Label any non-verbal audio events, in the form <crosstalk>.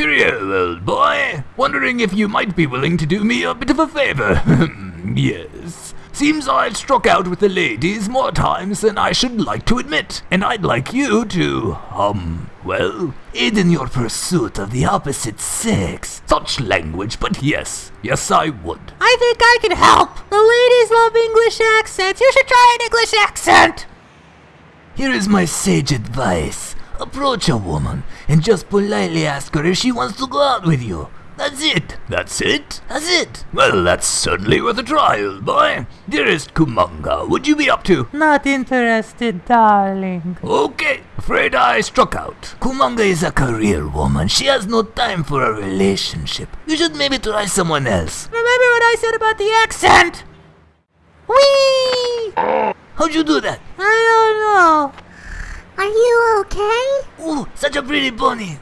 Cheerio, old boy. Wondering if you might be willing to do me a bit of a favor. <laughs> yes. Seems I've struck out with the ladies more times than I should like to admit, and I'd like you to, um, well, aid in your pursuit of the opposite sex. Such language, but yes, yes I would. I think I can help. The ladies love English accents. You should try an English accent. Here is my sage advice. Approach a woman and just politely ask her if she wants to go out with you. That's it. That's it? That's it. Well, that's certainly worth a try, old boy. Dearest Kumanga, would you be up to? Not interested, darling. Okay, afraid I struck out. Kumanga is a career woman. She has no time for a relationship. You should maybe try someone else. Remember what I said about the accent? Whee! How'd you do that? I don't know. Are you okay? Ooh, such a pretty pony.